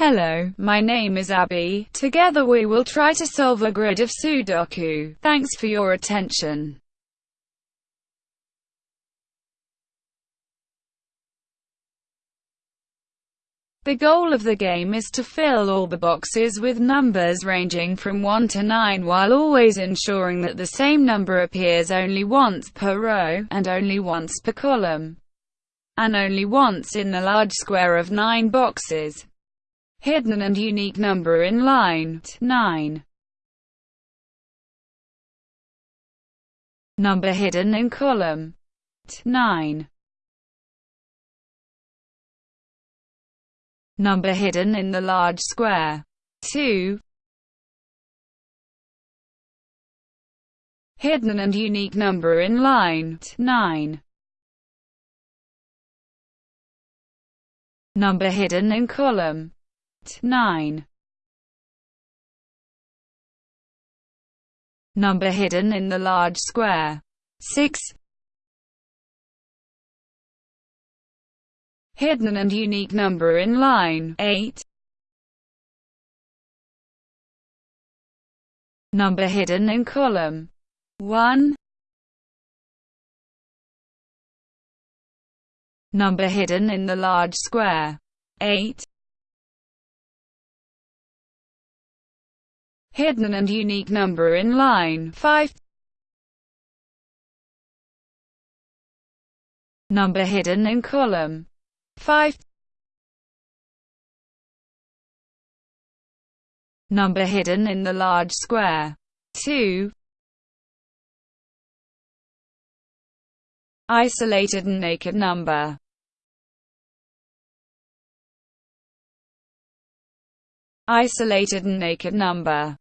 Hello, my name is Abby. Together we will try to solve a grid of Sudoku. Thanks for your attention. The goal of the game is to fill all the boxes with numbers ranging from 1 to 9 while always ensuring that the same number appears only once per row, and only once per column, and only once in the large square of 9 boxes. Hidden and unique number in line 9. Number hidden in column 9. number hidden in the large square. 2. Hidden and unique number in line 9. Number hidden in column 9. Number hidden in the large square 6. hidden and unique number in line 8. Number hidden in column 1. Number hidden in the large square 8. Hidden and unique number in line 5. Number hidden in column 5 Number hidden in the large square. 2 Isolated and naked number. Isolated and naked number.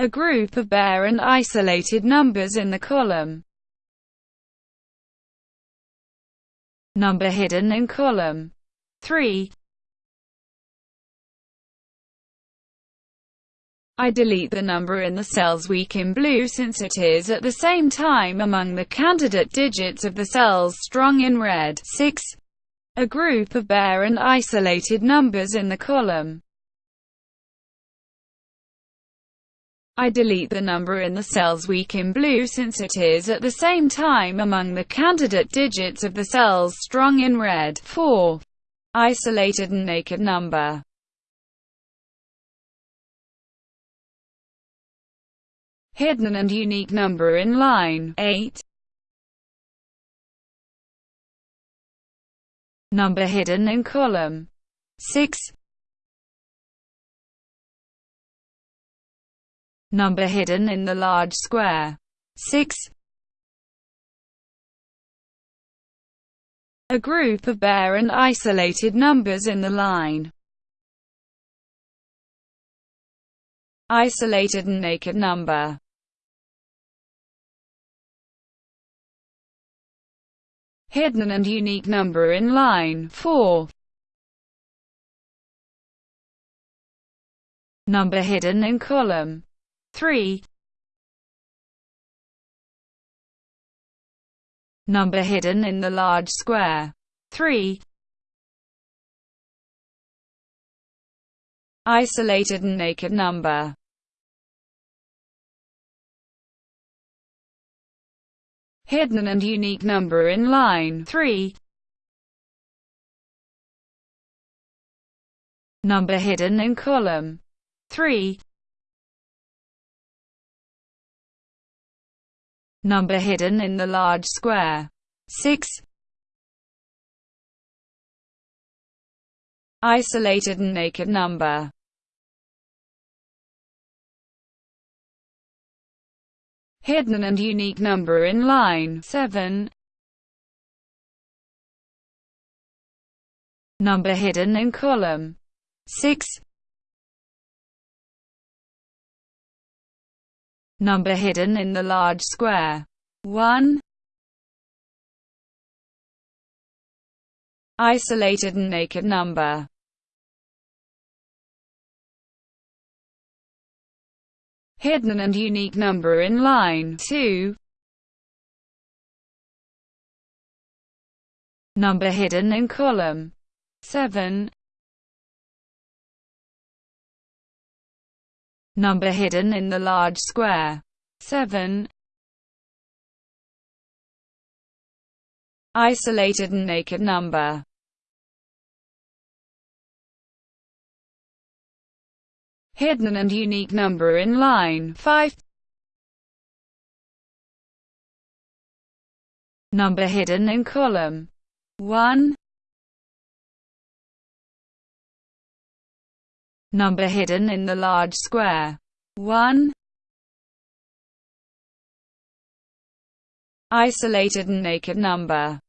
A group of bare and isolated numbers in the column. number hidden in column 3. I delete the number in the cells weak in blue since it is at the same time among the candidate digits of the cells strong in red. 6. A group of bare and isolated numbers in the column I delete the number in the cells weak in blue since it is at the same time among the candidate digits of the cells strong in red. 4. Isolated and naked number Hidden and unique number in line 8. Number hidden in column 6. Number hidden in the large square. 6. A group of bare and isolated numbers in the line. Isolated and naked number. Hidden and unique number in line 4. Number hidden in column 3 Number hidden in the large square. 3 Isolated and naked number. Hidden and unique number in line. 3 Number hidden in column. 3 number hidden in the large square. 6. Isolated and naked number Hidden and unique number in line 7. Number hidden in column 6. Number hidden in the large square. 1. Isolated and naked number. Hidden and unique number in line 2. Number hidden in column 7. Number hidden in the large square. 7. Isolated and naked number. Hidden and unique number in line. 5 number hidden in column. 1 number hidden in the large square. 1 isolated and naked number.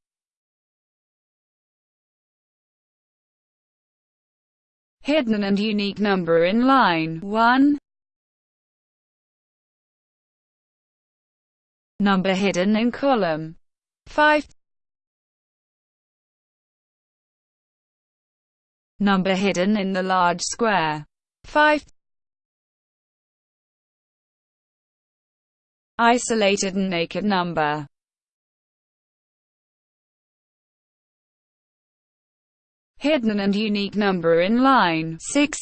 Hidden and unique number in line. 1. Number hidden in column. 5. Number hidden in the large square 5. Isolated and naked number hidden and unique number in line 6.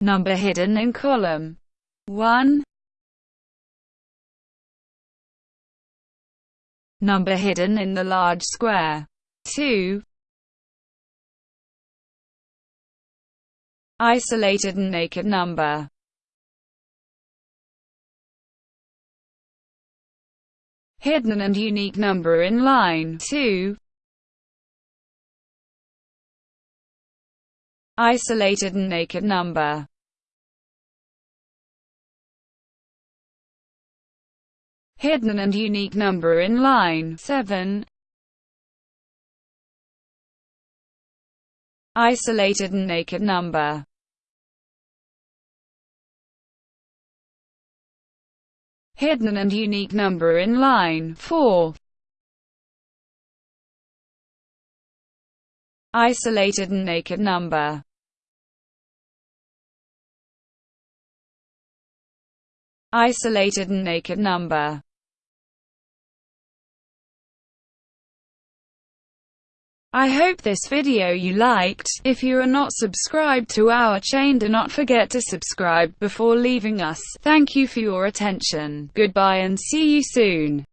Number hidden in column 1. Number hidden in the large square 2. Isolated and naked number hidden and unique number in line 2. Isolated and naked number hidden and unique number in line. 7. Isolated and naked number. Hidden and unique number in line. 4. Isolated and naked number. Isolated and naked number I hope this video you liked. If you are not subscribed to our chain do not forget to subscribe before leaving us. Thank you for your attention. Goodbye and see you soon.